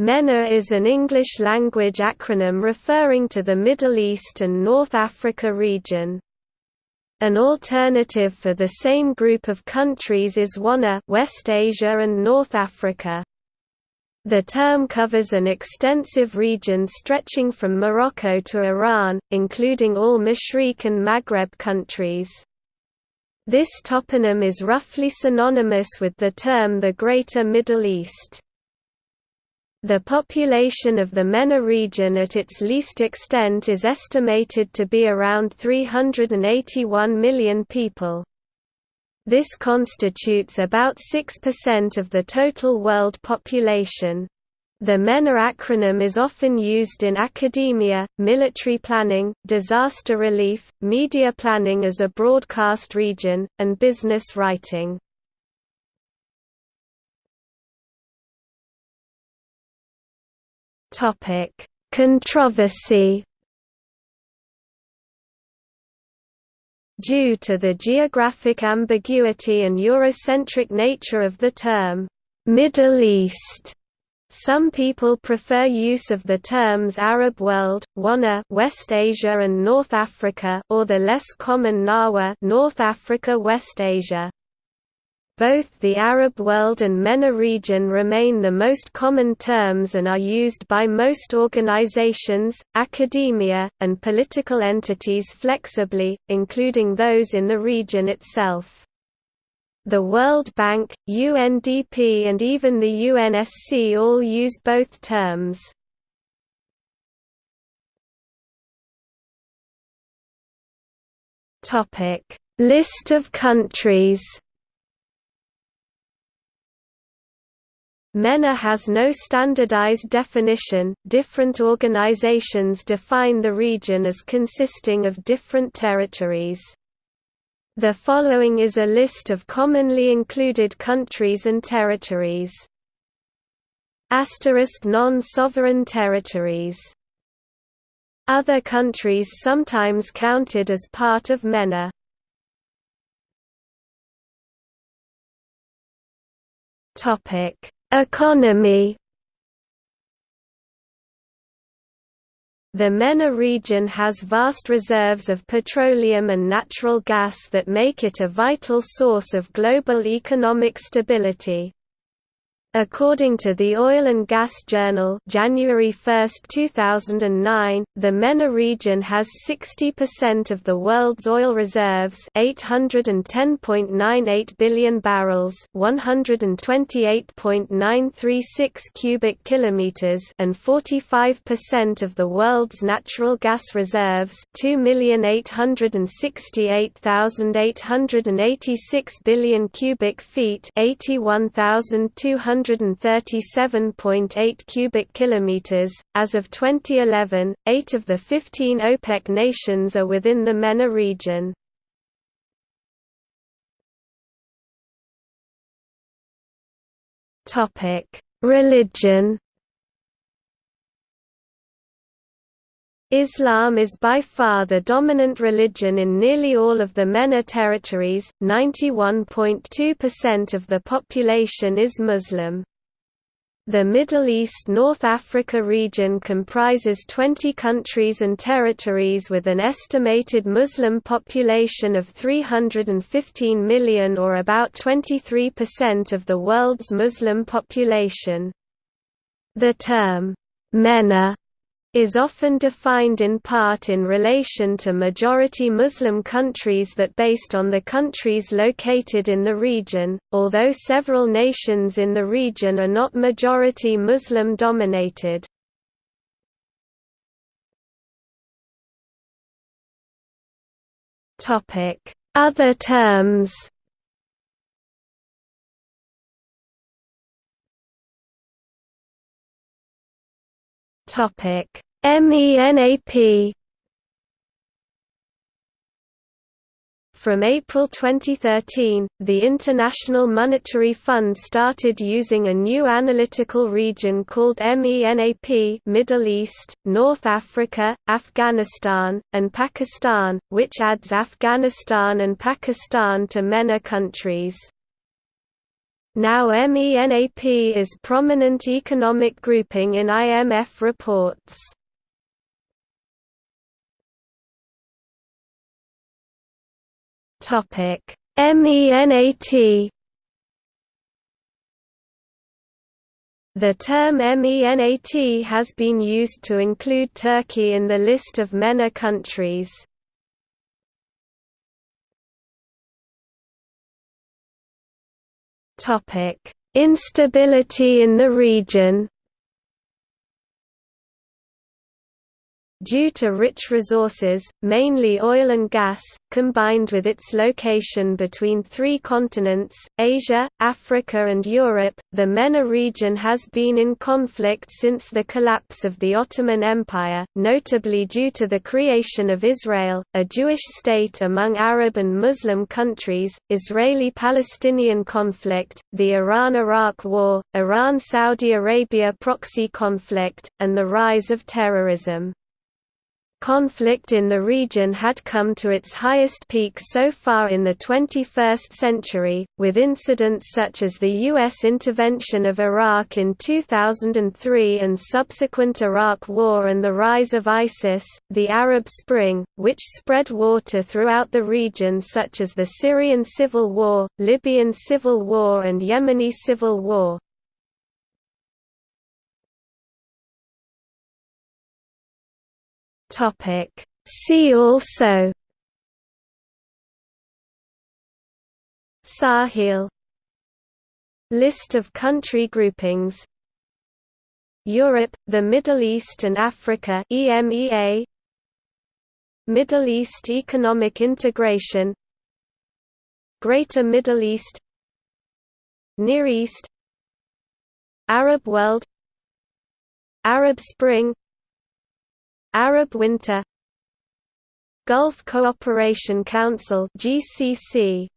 MENA is an English-language acronym referring to the Middle East and North Africa region. An alternative for the same group of countries is WANA West Asia and North Africa. The term covers an extensive region stretching from Morocco to Iran, including all Mashriq and Maghreb countries. This toponym is roughly synonymous with the term the Greater Middle East. The population of the MENA region at its least extent is estimated to be around 381 million people. This constitutes about 6% of the total world population. The MENA acronym is often used in academia, military planning, disaster relief, media planning as a broadcast region, and business writing. Topic: Controversy. Due to the geographic ambiguity and Eurocentric nature of the term Middle East, some people prefer use of the terms Arab world, Wana West Asia and North Africa or the less common Nawa North Africa West Asia. Both the Arab world and MENA region remain the most common terms and are used by most organizations, academia, and political entities flexibly, including those in the region itself. The World Bank, UNDP and even the UNSC all use both terms. List of countries MENA has no standardized definition, different organizations define the region as consisting of different territories. The following is a list of commonly included countries and territories. Asterisk non-sovereign territories Other countries sometimes counted as part of MENA Topic Economy The MENA region has vast reserves of petroleum and natural gas that make it a vital source of global economic stability. According to the Oil and Gas Journal January 1, 2009, the MENA region has 60% of the world's oil reserves 810.98 billion barrels 128.936 cubic kilometers and 45% of the world's natural gas reserves 2,868,886 billion cubic feet 81,200 137.8 cubic kilometers. As of 2011, 8 of the 15 OPEC nations are within the MENA region. Topic: Religion. Islam is by far the dominant religion in nearly all of the MENA territories, 91.2% of the population is Muslim. The Middle East–North Africa region comprises 20 countries and territories with an estimated Muslim population of 315 million or about 23% of the world's Muslim population. The term, MENA is often defined in part in relation to majority Muslim countries that based on the countries located in the region, although several nations in the region are not majority Muslim dominated. Other terms Topic: MENAP From April 2013, the International Monetary Fund started using a new analytical region called MENAP Middle East, North Africa, Afghanistan, and Pakistan, which adds Afghanistan and Pakistan to MENA countries. Now MENAP is prominent economic grouping in IMF reports. Topic: MENAT The term MENAT has been used to include Turkey in the list of MENA countries. Instability in the region Due to rich resources, mainly oil and gas, combined with its location between three continents, Asia, Africa and Europe, the MENA region has been in conflict since the collapse of the Ottoman Empire, notably due to the creation of Israel, a Jewish state among Arab and Muslim countries, Israeli-Palestinian conflict, the Iran–Iraq War, Iran–Saudi Arabia proxy conflict, and the rise of terrorism. Conflict in the region had come to its highest peak so far in the 21st century, with incidents such as the U.S. intervention of Iraq in 2003 and subsequent Iraq War and the rise of ISIS, the Arab Spring, which spread water throughout the region such as the Syrian Civil War, Libyan Civil War and Yemeni Civil War. Topic. See also Sahel List of country groupings Europe, the Middle East and Africa EMEA Middle East Economic Integration Greater Middle East Near East Arab world Arab Spring Arab Winter Gulf Cooperation Council GCC